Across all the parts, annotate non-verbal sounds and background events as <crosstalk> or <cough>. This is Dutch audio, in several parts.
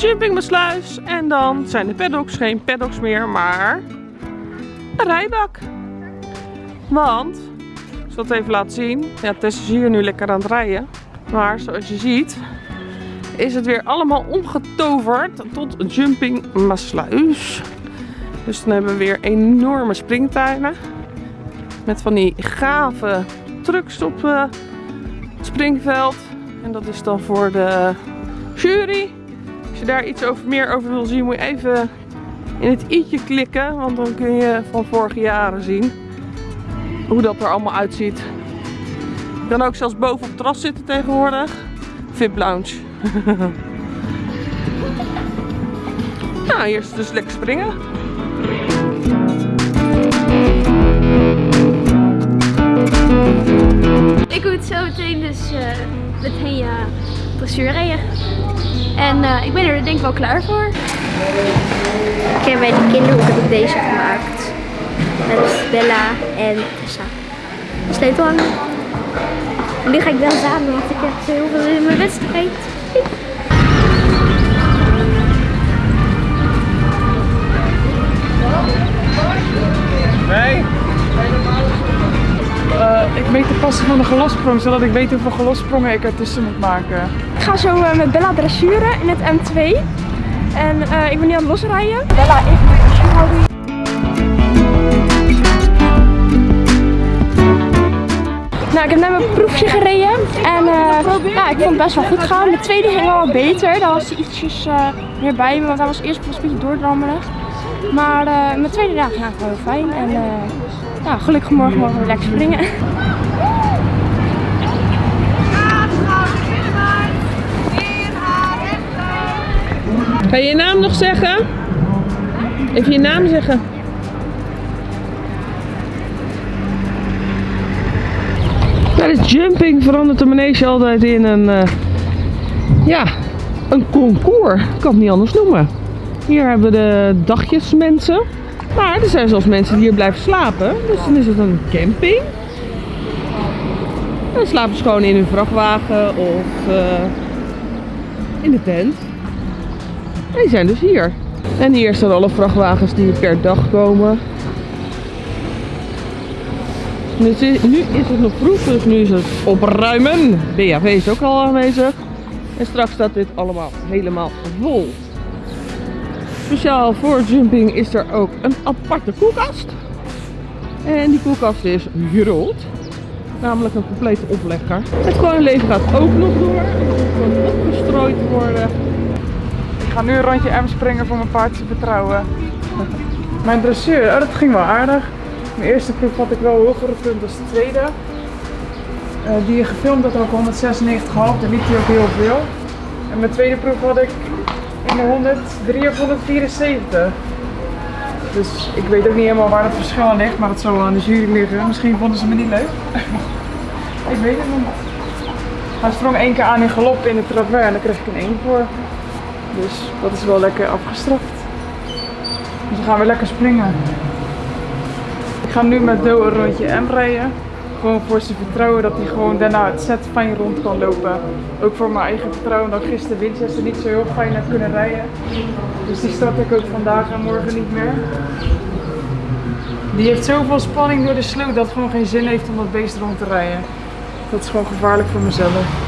jumpingmasluis. En dan zijn de paddocks geen paddocks meer, maar een rijbak. Want, ik zal het even laten zien. Ja, Tess is hier nu lekker aan het rijden. Maar zoals je ziet, is het weer allemaal omgetoverd tot een jumpingmasluis. Dus dan hebben we weer enorme springtuinen. Met van die gave trucks op uh, het springveld. En dat is dan voor de jury. Als je daar iets over, meer over wil zien, moet je even in het i'tje klikken. Want dan kun je van vorige jaren zien hoe dat er allemaal uitziet. Je kan ook zelfs boven op het terras zitten tegenwoordig. VIP Lounge. <laughs> nou, hier is dus lekker springen. Ik moet zo meteen dus uh, meteen dressuur rijden. En uh, ik ben er denk ik wel klaar voor. Ik heb bij de kinderhoek heb ik deze gemaakt. Met Bella en Tessa. Hangen. En nu ga ik wel samen, want ik heb heel veel in mijn wedstrijd. Nee. Ik meet de passen van de gelossprong, zodat ik weet hoeveel gelossprongen ik ertussen moet maken. Ik ga zo uh, met Bella dressuren in het M2. En uh, ik ben nu aan het losrijden. Bella, even mijn dressuurhouding. Nou, ik heb net mijn proefje gereden en uh, ik vond het best wel goed gaan. De tweede ging wel wat beter, daar was ietsjes uh, meer bij me, want hij was eerst een beetje doordrammelig. Maar mijn tweede dag ging gewoon heel fijn en ja, gelukkig morgen mogen we lekker springen. Ga je je naam nog zeggen? Even je naam zeggen. Tijdens jumping verandert de manege altijd in een, uh, ja, een concours. Ik kan het niet anders noemen. Hier hebben we de dagjesmensen. Maar er zijn zelfs mensen die hier blijven slapen. Dus dan is het een camping. En dan slapen ze gewoon in hun vrachtwagen of uh, in de tent. En die zijn dus hier. En hier staan alle vrachtwagens die per dag komen. Nu is het nog vroeg, dus nu is het opruimen. BHV is ook al aanwezig. En straks staat dit allemaal helemaal vol. Speciaal voor jumping is er ook een aparte koelkast. En die koelkast is groot. Namelijk een complete oplegger. Het gewone leven gaat ook nog door. Het moet opgestrooid worden. Ik ga nu een rondje M springen voor mijn paard te vertrouwen. <laughs> Mijn dressuur, oh, dat ging wel aardig. Mijn eerste proef had ik wel hogere punt als de tweede. Uh, die gefilmd had ook 196,5, daar liep hij ook heel veel. En mijn tweede proef had ik in de 103 of 174. Dus ik weet ook niet helemaal waar het verschil aan ligt, maar dat zal aan de jury liggen. Misschien vonden ze me niet leuk. <laughs> ik weet het niet. Hij sprong één keer aan in galop in het travers en daar kreeg ik een 1 voor. Dus dat is wel lekker afgestraft. Dus dan gaan we lekker springen. Ik ga nu met Do een rondje M rijden. Gewoon voor zijn vertrouwen dat hij gewoon daarna het set fijn rond kan lopen. Ook voor mijn eigen vertrouwen dat gisteren Winchester niet zo heel fijn heb kunnen rijden. Dus die start ik ook vandaag en morgen niet meer. Die heeft zoveel spanning door de sloot dat het gewoon geen zin heeft om dat beest rond te rijden. Dat is gewoon gevaarlijk voor mezelf.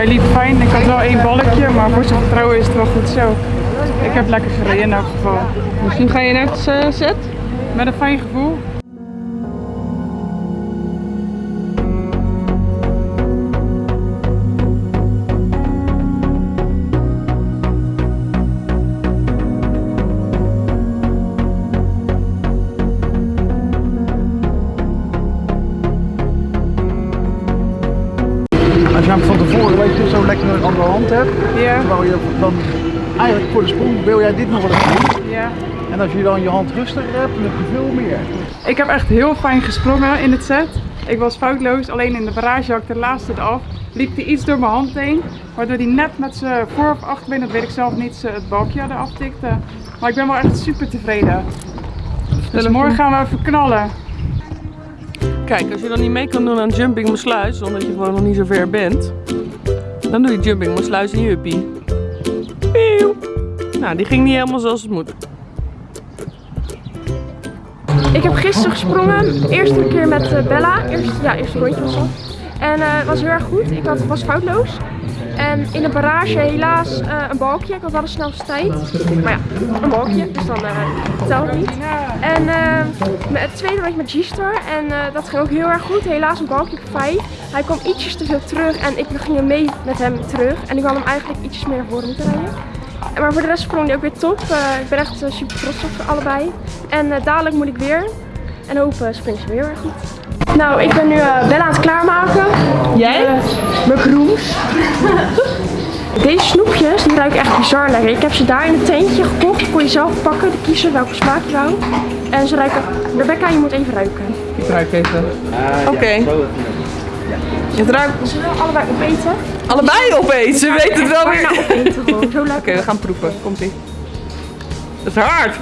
Hij liep fijn. Ik had wel één balkje, maar voor zijn vertrouwen is het wel goed zo. Ik heb lekker gereden in elk geval. Misschien ga je naar het set? Met een fijn gevoel. Zo lekker aan de hand hebt. Ja, Terwijl je dan eigenlijk voor de sprong wil jij dit nog wel eens doen. ja. En als je dan je hand rustiger hebt, dan heb je veel meer. Ik heb echt heel fijn gesprongen in het set. Ik was foutloos, alleen in de barrage had ik de laatste eraf. Liep hij iets door mijn hand heen, waardoor hij net met zijn voor- of achterbeen, dat weet ik zelf niet, het balkje eraf tikte. Maar ik ben wel echt super tevreden. Dus morgen gaan we even knallen. Kijk, als je dan niet mee kan doen aan Jumping Maasluis, omdat je gewoon nog niet zo ver bent, dan doe je Jumping Maasluis in je uppie. Pieuw. Nou, die ging niet helemaal zoals het moet. Ik heb gisteren gesprongen. Eerste keer met eh, Bella. Eerst, ja, eerste rondje was dat. En eh, het was heel erg goed. Ik had, was foutloos. En in de barrage helaas eh, een balkje. Ik had wel de snelste tijd. Maar ja, een balkje. Dus dan eh telt het niet. En eh, met het tweede rondje met G-Star. En eh, dat ging ook heel erg goed. Helaas een balkje op 5. Hij kwam ietsjes te veel terug. En ik ging mee met hem terug. En ik had hem eigenlijk ietsjes meer naar voren moeten rijden. En Maar voor de rest sprong hij ook weer top. Ik ben echt super trots op allebei. En dadelijk moet ik weer. En hopen springt ze weer erg goed. Nou, ik ben nu eh, Bella aan het klaarmaken. Jij? Eh, mijn groens. <laughs> Deze snoepjes, die ruiken echt bizar lekker. Ik heb ze daar in het tentje gekocht. Kon je zelf pakken, kiezen welke smaak je wou. En ze ruiken... Rebecca, je moet even ruiken. Ik ruik even. Oké. Het ruikt Ze willen allebei opeten. allebei opeten. Ze weten het wel weer. Oké, opeten gewoon. Zo lekker. we gaan proeven. Komt ie. Het is hard.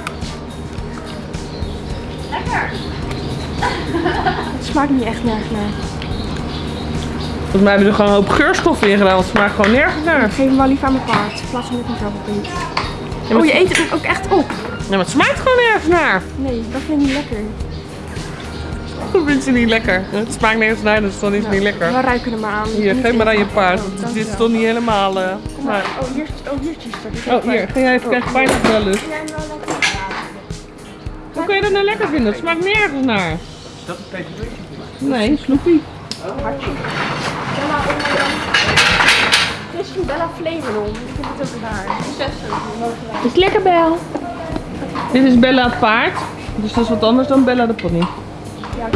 Het smaakt niet echt nergens naar. Volgens mij hebben we er gewoon een hoop geurstoffen in gedaan, want het smaakt gewoon nergens naar. Geef hem wel liever aan mijn paard. In plaats van dat ik hem zelf opeet. maar Oh, je het- eet het ook echt op. Ja, maar het smaakt gewoon nergens naar. Nee, dat vind ik niet lekker. Dat vindt ze niet lekker. Het smaakt nergens naar, dus dan is het niet lekker. We ruiken er maar aan. Hier, geef maar aan je paard. Oh, want Dit is toch niet helemaal... eh, maar- Oh, hier, oh, hier is Oh, hier. Ga jij even kijken, pijn of wel lust. Ja, lekker. Hoe kun je dat nou lekker vinden? Het smaakt nergens naar. Dat is PTV. Nee, Snoepie. Bella, Het is van Bella Flevolon. Ik vind het ook raar. Het is lekker Bel. Dit is Bella het paard. Dus dat is wat anders dan Bella de pony. Ja,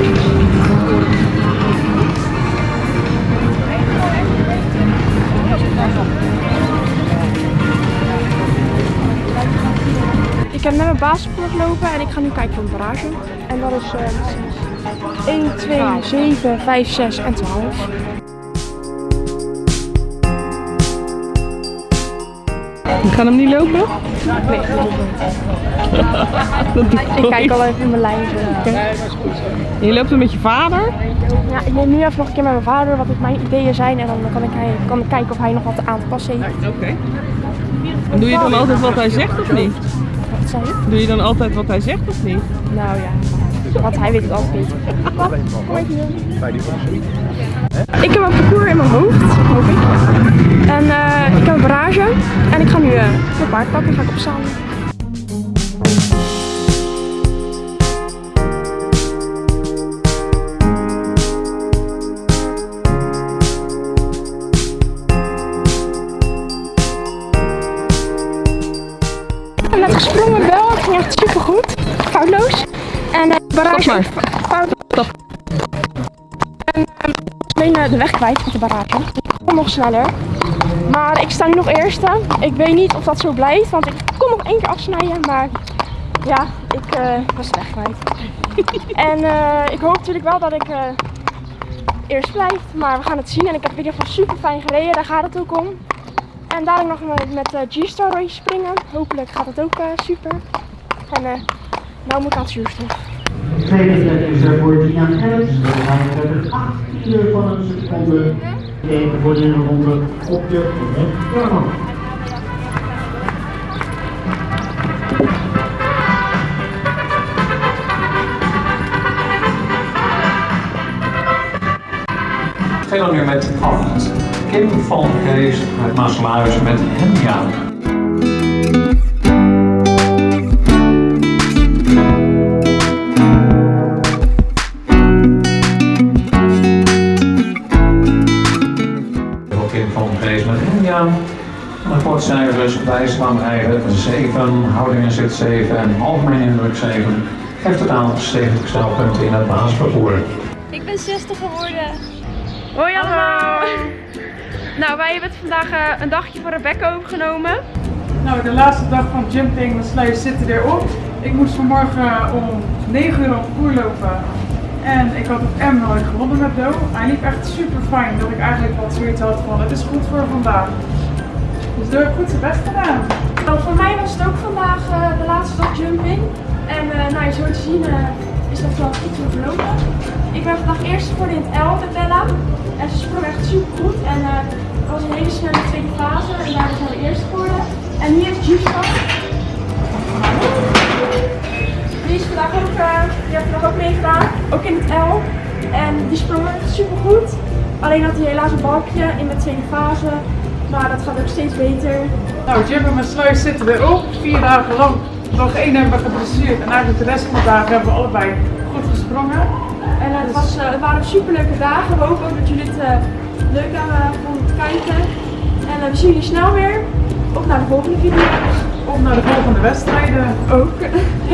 Ik heb net mijn basisschool gelopen en ik ga nu kijken voor een barrage. En dat is eh 1, 2, 7, 5, 6 en 12. We gaan hem niet lopen? Nee, <laughs> dat doe ik niet. Ik kijk al even in mijn lijn. zo. Je loopt er met je vader? Ja, ik neem nu even nog een keer met mijn vader wat mijn ideeën zijn en dan kan ik, hij- kan ik kijken of hij nog wat aan te passen heeft. Oké. En doe je dan altijd wat hij zegt of niet? Wat zei je? Doe je dan altijd wat hij zegt of niet? Nou ja, want hij weet het altijd beter. Pap, kom even hier. Bij die vassel. Ik heb een parcours in mijn hoofd, hoop ik. En eh, ik heb een barrage en ik ga nu eh mijn paard pakken en ga ik opstaan. Ik barrage Stop maar. foutloos. En ik was alleen eh, de weg kwijt met de barrage. Ik kom nog sneller. Maar ik sta nu nog eerste. Ik weet niet of dat zo blijft, want ik kon nog één keer afsnijden. Maar ja, ik eh, was de weg kwijt. <laughs> en eh, ik hoop natuurlijk wel dat ik eh, eerst blijf. Maar we gaan het zien. En ik heb in ieder geval super fijn gereden. Daar gaat het ook om. En dadelijk nog met, eh, G-Star rondje springen. Hopelijk gaat het ook eh, super. En eh nou moet ik aan het zuurstof. Tweede plek is er voor Tina Gerrits. Er 18 van een seconde. Voor de ronde op de rechterkant. Veel meer met acht. Kim van Kees uit Maasluis met Henja. Henja. Rapportcijfers, bijspanrijden 7, houdingen zit 7 en algemeen indruk 7. Heeft totaal 70 snelpunten in het basisparcours. Ik ben 60 geworden. Hoi allemaal! Nou, wij hebben het vandaag eh, een dagje voor Rebecca overgenomen. Nou, de laatste dag van jumping, de sluizen zitten erop. Ik moest vanmorgen om 9 uur op koer lopen. En ik had op M nooit gewonnen met Do. Hij liep echt super fijn, dat ik eigenlijk wat zoiets had van het is goed voor vandaag. Dus Do heeft goed zijn best gedaan. Nou, voor mij was het ook vandaag eh, de laatste dag jumping. En eh, nou, zo te zien eh, is dat wel goed zo verlopen. Ik ben vandaag eerst geworden in het L met Bella. En ze sprong echt super goed. En het was een hele snelle tweede fase. En daar zijn we eerst geworden. En hier is Juska. Die is vandaag ook, die heeft vandaag ook meegedaan. Ook in het L. En die sprong super goed. Alleen had hij helaas een balkje in de tweede fase. Maar dat gaat ook steeds beter. Nou, Jim en mijn sluis zitten erop. Vier dagen lang. Nog één hebben we geblesseerd. En eigenlijk de rest van de dagen hebben we allebei goed gesprongen. En het, was, het waren superleuke dagen. We hopen ook dat jullie het eh, leuk hebben vonden te kijken. En eh, we zien jullie snel weer. Op naar de volgende video. Op naar de volgende wedstrijden. Ook. <laughs>